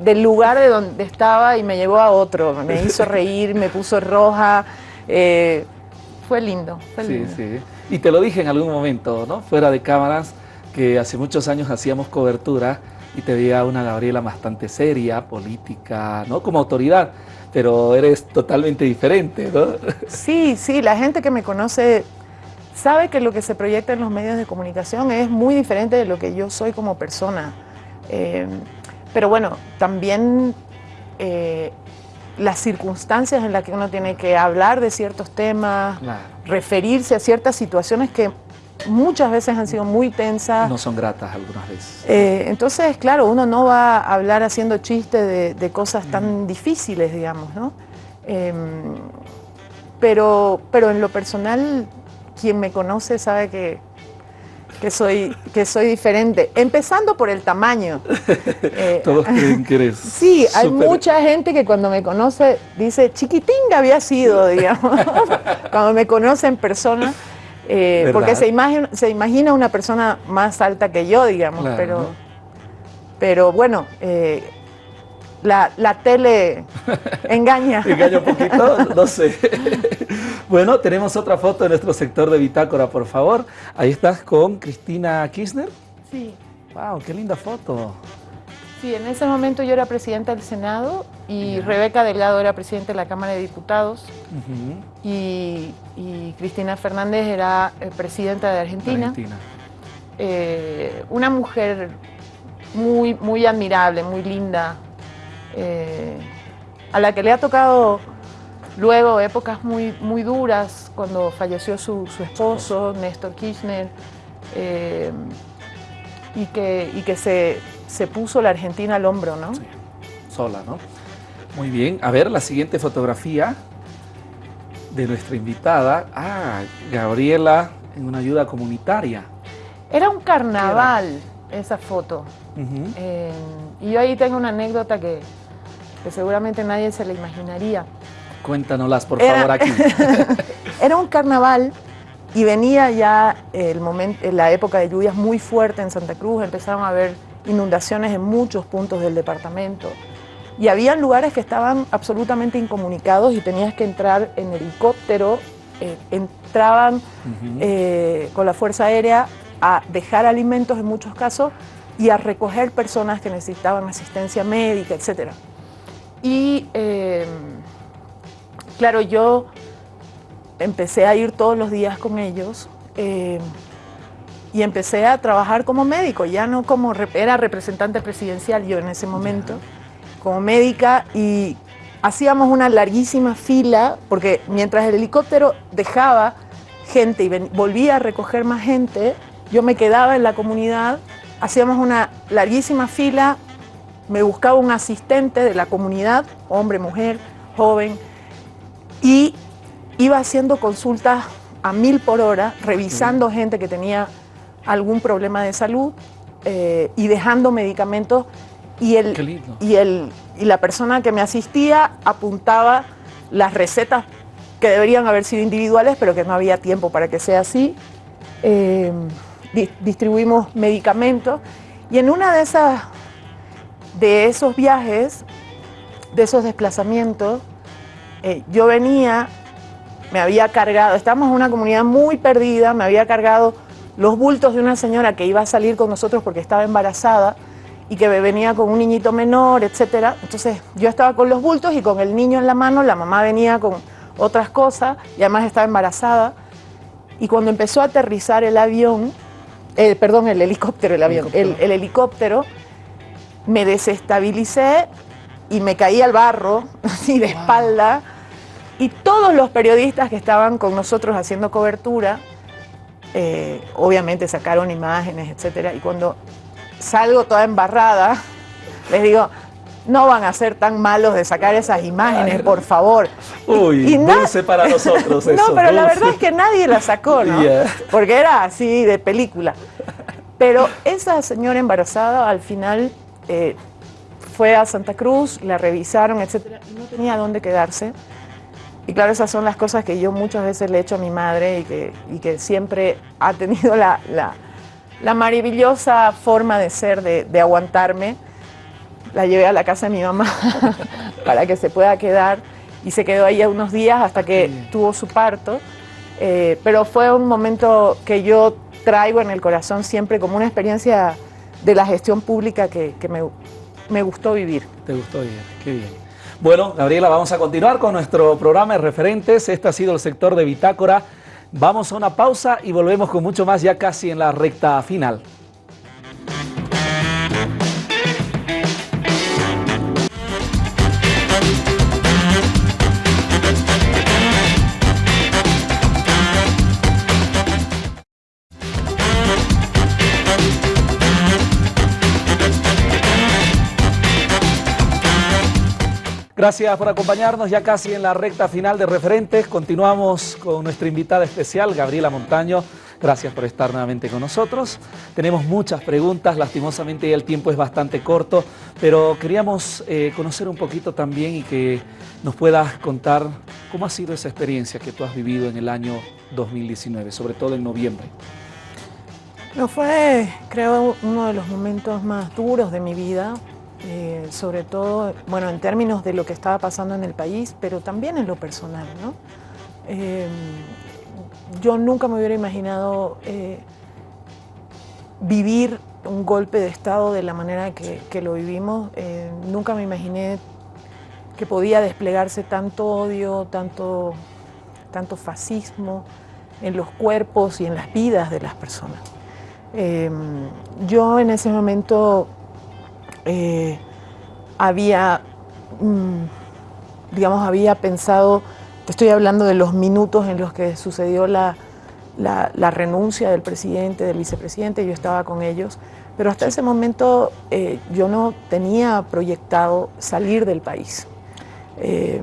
Speaker 3: del lugar de donde estaba y me llevó a otro. Me hizo reír, me puso roja. Eh, fue lindo, fue lindo.
Speaker 1: Sí, sí. Y te lo dije en algún momento, ¿no? Fuera de cámaras, que hace muchos años hacíamos cobertura y te veía una Gabriela bastante seria, política, ¿no? Como autoridad, pero eres totalmente diferente, ¿no?
Speaker 3: Sí, sí, la gente que me conoce sabe que lo que se proyecta en los medios de comunicación es muy diferente de lo que yo soy como persona. Eh, pero bueno, también eh, las circunstancias en las que uno tiene que hablar de ciertos temas, referirse a ciertas situaciones que muchas veces han sido muy tensas.
Speaker 1: No son gratas algunas veces.
Speaker 3: Eh, entonces, claro, uno no va a hablar haciendo chistes de, cosas tan difíciles, digamos, ¿no? Em, pero, pero en lo personal, quien me conoce sabe que, que, soy, que soy diferente. Empezando por el tamaño.
Speaker 1: Eh, Todos creen que eres.
Speaker 3: Sí, hay mucha gente que cuando me conoce dice, chiquitinga había sido, digamos, cuando me conoce en persona. Eh, porque se imagina, se imagina una persona más alta que yo, digamos, pero, pero bueno, eh, la, la, tele engaña.
Speaker 1: engaña un poquito, no sé. bueno, tenemos otra foto de nuestro sector de bitácora, por favor. Ahí estás con Cristina Kirchner.
Speaker 3: Sí.
Speaker 1: Wow, qué linda foto.
Speaker 3: Sí, en ese momento yo era presidenta del Senado y Rebeca Delgado era presidenta de la Cámara de Diputados. Y, Cristina Fernández era eh, presidenta de Argentina. Eh, una mujer muy, muy admirable, muy linda, eh, a la que le ha tocado luego épocas muy, muy duras, cuando falleció su, esposo, Néstor Kirchner, y que, y que se, se puso la Argentina al hombro, ¿no? Sí,
Speaker 1: sola, ¿no? Muy bien. A ver, la siguiente fotografía de nuestra invitada. Ah, Gabriela en una ayuda comunitaria.
Speaker 3: Era un carnaval esa foto. y yo ahí tengo una anécdota que, seguramente nadie se la imaginaría.
Speaker 1: Cuéntanoslas, por favor, aquí.
Speaker 3: era un carnaval y venía ya el momento, la época de lluvias muy fuerte en Santa Cruz, empezaron a haber inundaciones en muchos puntos del departamento. Y había lugares que estaban absolutamente incomunicados y tenías que entrar en helicóptero, eh, entraban eh, con la Fuerza Aérea a dejar alimentos en muchos casos y a recoger personas que necesitaban asistencia médica, etc. Y eh, claro, yo empecé a ir todos los días con ellos y empecé a trabajar como médico, ya no como, era representante presidencial yo en ese momento, como médica y hacíamos una larguísima fila, porque mientras el helicóptero dejaba gente y volvía a recoger más gente, yo me quedaba en la comunidad, hacíamos una larguísima fila, me buscaba un asistente de la comunidad, hombre, mujer, joven, y iba haciendo consultas a mil por hora, revisando gente que tenía algún problema de salud eh, y dejando medicamentos y, el, y, el, y la persona que me asistía apuntaba las recetas que deberían haber sido individuales, pero que no había tiempo para que sea así. Eh, distribuimos medicamentos y en una de esas de esos viajes, de esos desplazamientos, eh, yo venía, me había cargado, estábamos en una comunidad muy perdida, me había cargado los bultos de una señora que iba a salir con nosotros porque estaba embarazada y que venía con un niñito menor, etc. Entonces yo estaba con los bultos y con el niño en la mano, la mamá venía con otras cosas y además estaba embarazada. Y cuando empezó a aterrizar el avión, eh, perdón, el helicóptero, el avión, el, helicóptero, me desestabilicé y me caí al barro, así de espalda. Y todos los periodistas que estaban con nosotros haciendo cobertura, eh, obviamente sacaron imágenes, etcétera, y cuando salgo toda embarrada, les digo, no van a ser tan malos de sacar esas imágenes, por favor.
Speaker 1: Uy, dulce para nosotros eso,
Speaker 3: No, pero la verdad es que nadie la sacó, ¿no? Porque era así de película. Pero esa señora embarazada al final eh, fue a Santa Cruz, la revisaron, etcétera, y no tenía dónde quedarse. Y claro, esas son las cosas que yo muchas veces le he hecho a mi madre y que, y que siempre ha tenido la, la, maravillosa forma de ser, de, aguantarme. La llevé a la casa de mi mamá para que se pueda quedar y se quedó ahí unos días hasta que tuvo su parto. Eh, pero fue un momento que yo traigo en el corazón siempre como una experiencia de la gestión pública que, que me, me gustó vivir.
Speaker 1: Te gustó vivir, qué bien. Bueno, Gabriela, vamos a continuar con nuestro programa de referentes. Este ha sido el sector de Bitácora. Vamos a una pausa y volvemos con mucho más ya casi en la recta final. Gracias por acompañarnos ya casi en la recta final de referentes. Continuamos con nuestra invitada especial, Gabriela Montaño. Gracias por estar nuevamente con nosotros. Tenemos muchas preguntas, lastimosamente el tiempo es bastante corto, pero queríamos eh, conocer un poquito también y que nos puedas contar cómo ha sido esa experiencia que tú has vivido en el año 2019, sobre todo en noviembre.
Speaker 3: No fue, creo, uno de los momentos más duros de mi vida, eh, sobre todo, bueno, en términos de lo que estaba pasando en el país, pero también en lo personal, ¿no? Eh, yo nunca me hubiera imaginado eh, vivir un golpe de Estado de la manera que, lo vivimos. Nunca me imaginé que podía desplegarse tanto odio, tanto, tanto fascismo en los cuerpos y en las vidas de las personas. Yo en ese momento eh, había, mm, digamos, había pensado te estoy hablando de los minutos en los que sucedió la, renuncia del presidente, del vicepresidente, yo estaba con ellos, pero hasta ese momento eh, yo no tenía proyectado salir del país. Eh,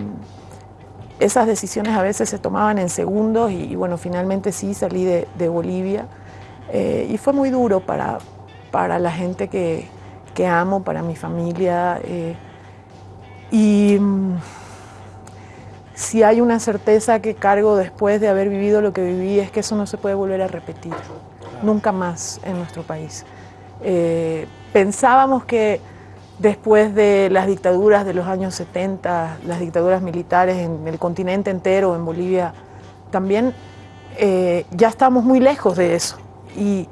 Speaker 3: esas decisiones a veces se tomaban en segundos y, bueno, finalmente sí salí de, Bolivia eh, y fue muy duro para, para la gente que, que amo, para mi familia. y mm, si hay una certeza que cargo después de haber vivido lo que viví es que eso no se puede volver a repetir, nunca más en nuestro país. Eh, pensábamos que después de las dictaduras de los años 70, las dictaduras militares en el continente entero, en Bolivia, también eh, ya estamos muy lejos de eso. Y,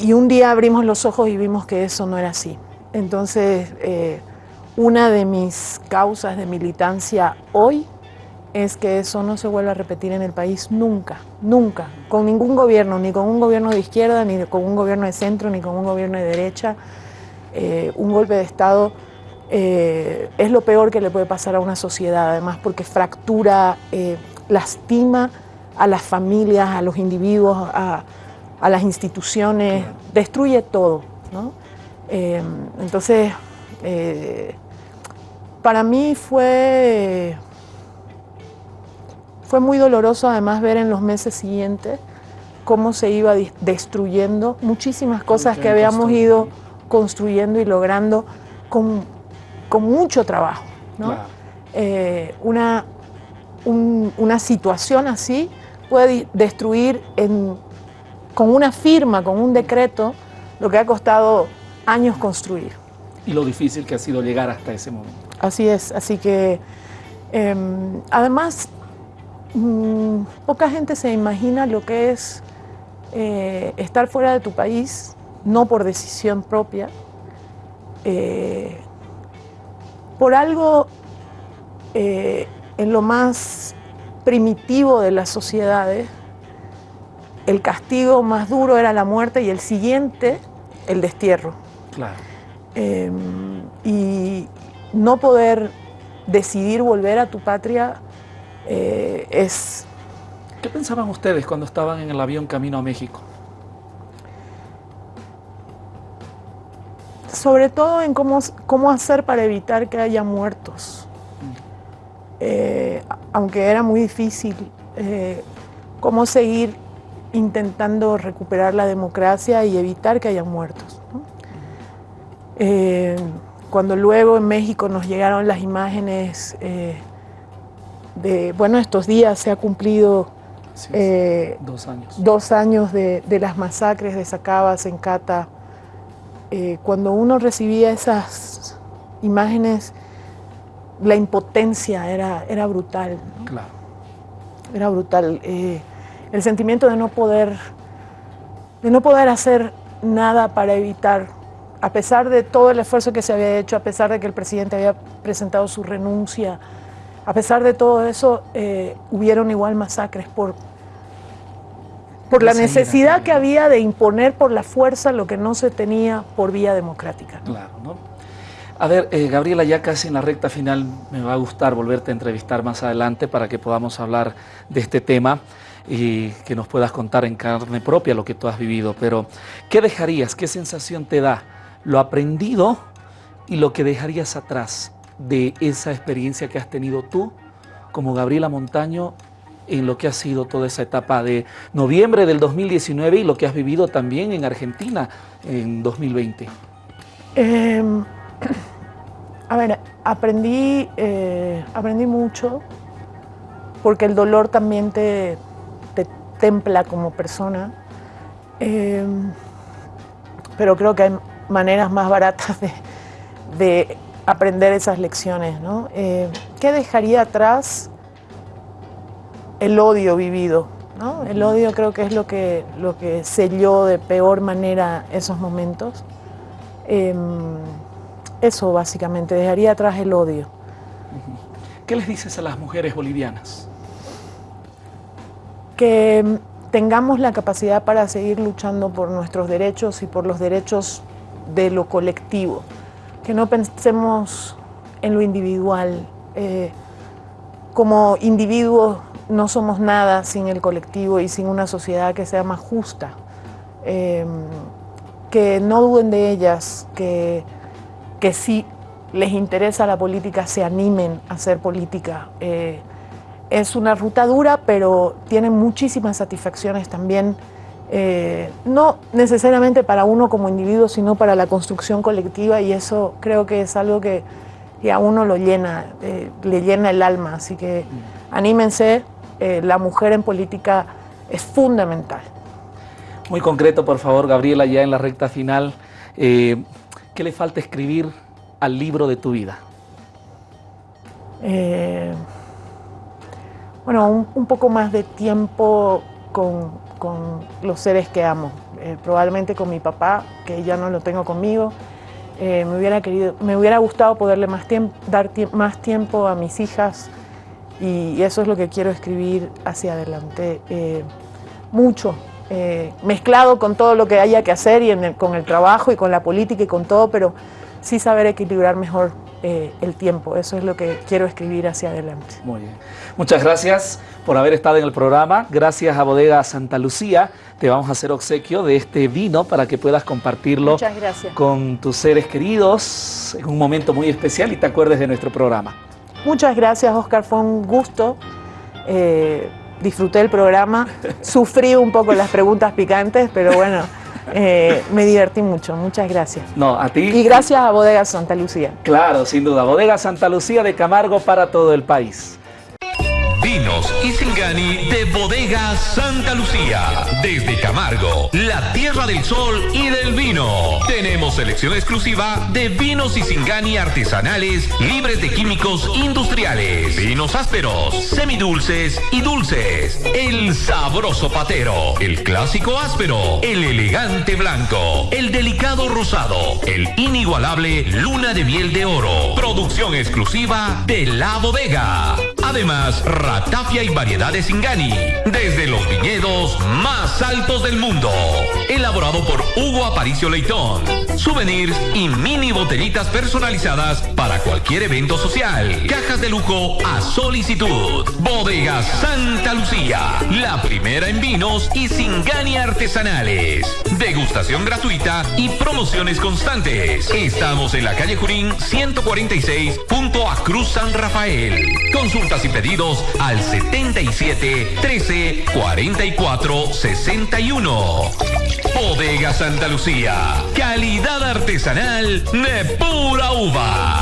Speaker 3: y, un día abrimos los ojos y vimos que eso no era así. Entonces, eh, una de mis causas de militancia hoy es que eso no se vuelva a repetir en el país nunca, nunca, con ningún gobierno, ni con un gobierno de izquierda, ni con un gobierno de centro, ni con un gobierno de derecha. Eh, un golpe de Estado eh, es lo peor que le puede pasar a una sociedad, además porque fractura, lastima a las familias, a los individuos, a, las instituciones, destruye todo. entonces, eh, para mí fue, fue muy doloroso además ver en los meses siguientes cómo se iba destruyendo muchísimas cosas que habíamos ido construyendo y logrando con, mucho trabajo. Eh, una, una situación así puede destruir con una firma, con un decreto, lo que ha costado años construir
Speaker 1: y lo difícil que ha sido llegar hasta ese momento.
Speaker 3: Así es, así que em, además mm, poca gente se imagina lo que es eh, estar fuera de tu país, no por decisión propia, eh, por algo eh, en lo más primitivo de las sociedades, el castigo más duro era la muerte y el siguiente, el destierro.
Speaker 1: Claro.
Speaker 3: Em, y no poder decidir volver a tu patria eh, es...
Speaker 1: ¿Qué pensaban ustedes cuando estaban en el avión camino a México?
Speaker 3: Sobre todo en cómo, cómo hacer para evitar que haya muertos. Eh, aunque era muy difícil, eh, cómo seguir intentando recuperar la democracia y evitar que haya muertos. Eh, cuando luego en México nos llegaron las imágenes eh, de, bueno, estos días se ha cumplido
Speaker 1: eh, dos años,
Speaker 3: dos años de, las masacres de Sacabas en Cata. cuando uno recibía esas imágenes, la impotencia era, era brutal.
Speaker 1: Claro.
Speaker 3: Era brutal. El sentimiento de no poder, de no poder hacer nada para evitar a pesar de todo el esfuerzo que se había hecho, a pesar de que el presidente había presentado su renuncia, a pesar de todo eso, eh, hubieron igual masacres por, por la necesidad que había de imponer por la fuerza lo que no se tenía por vía democrática.
Speaker 1: Claro, ¿no? A ver, eh, Gabriela, ya casi en la recta final me va a gustar volverte a entrevistar más adelante para que podamos hablar de este tema y que nos puedas contar en carne propia lo que tú has vivido. Pero, ¿qué dejarías? ¿Qué sensación te da lo aprendido y lo que dejarías atrás de esa experiencia que has tenido tú como Gabriela Montaño en lo que ha sido toda esa etapa de noviembre del 2019 y lo que has vivido también en Argentina en 2020?
Speaker 3: Em, a ver, aprendí, eh, aprendí mucho porque el dolor también te, templa como persona, em, pero creo que hay maneras más baratas de, aprender esas lecciones. ¿no? Eh, ¿Qué dejaría atrás? El odio vivido. ¿no? El odio creo que es lo que, lo que selló de peor manera esos momentos. Em, eso básicamente, dejaría atrás el odio.
Speaker 1: ¿Qué les dices a las mujeres bolivianas?
Speaker 3: Que tengamos la capacidad para seguir luchando por nuestros derechos y por los derechos de lo colectivo, que no pensemos en lo individual. Eh, como individuos no somos nada sin el colectivo y sin una sociedad que sea más justa. Eh, que no duden de ellas, que, que si les interesa la política se animen a hacer política. Eh, es una ruta dura, pero tiene muchísimas satisfacciones también eh, no necesariamente para uno como individuo, sino para la construcción colectiva y eso creo que es algo que, a uno lo llena, eh, le llena el alma, así que anímense, eh, la mujer en política es fundamental.
Speaker 1: Muy concreto, por favor, Gabriela, ya en la recta final, ¿qué le falta escribir al libro de tu vida?
Speaker 3: Bueno, un poco más de tiempo con con los seres que amo. Eh, probablemente con mi papá, que ya no lo tengo conmigo. Eh, me, hubiera querido, me hubiera gustado poderle más tiempo, dar más tiempo a mis hijas y eso es lo que quiero escribir hacia adelante. Eh, mucho, mezclado con todo lo que haya que hacer y con el trabajo y con la política y con todo, pero sí saber equilibrar mejor el tiempo. Eso es lo que quiero escribir hacia adelante.
Speaker 1: Muy bien. Muchas gracias por haber estado en el programa. Gracias a Bodega Santa Lucía. Te vamos a hacer obsequio de este vino para que puedas compartirlo con tus seres queridos en un momento muy especial y te acuerdes de nuestro programa.
Speaker 3: Muchas gracias, Oscar. Fue un gusto. Eh, disfruté el programa. Sufrí un poco las preguntas picantes, pero bueno, eh, me divertí mucho. Muchas gracias.
Speaker 1: No, a ti.
Speaker 3: Y gracias a Bodega Santa Lucía.
Speaker 1: Claro, sin duda. Bodega Santa Lucía de Camargo para todo el país.
Speaker 2: Vinos y Singani de Bodega Santa Lucía. Desde Camargo, la tierra del sol y del vino. Tenemos selección exclusiva de vinos y Singani artesanales libres de químicos industriales. Vinos ásperos, semidulces y dulces. El sabroso patero, el clásico áspero, el elegante blanco, el delicado rosado, el inigualable luna de miel de oro. Producción exclusiva de la bodega. Además, Ratafia y variedades Singani, desde los viñedos más altos del mundo. Elaborado por Hugo Aparicio Leitón. Souvenirs y mini botellitas personalizadas para cualquier evento social. Cajas de lujo a solicitud. Bodega Santa Lucía, la primera en vinos y Singani artesanales. Degustación gratuita y promociones constantes. Estamos en la calle Jurín 146, punto a Cruz San Rafael. Consultas y pedidos al 77 13 44 61. Bodega Santa Lucía. Calidad artesanal de pura uva.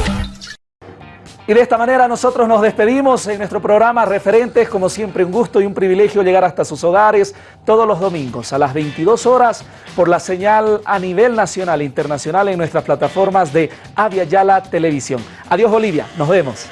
Speaker 1: Y de esta manera nosotros nos despedimos en nuestro programa Referentes. Como siempre, un gusto y un privilegio llegar hasta sus hogares todos los domingos a las 22 horas por la señal a nivel nacional e internacional en nuestras plataformas de Avia Yala Televisión. Adiós Bolivia, nos vemos.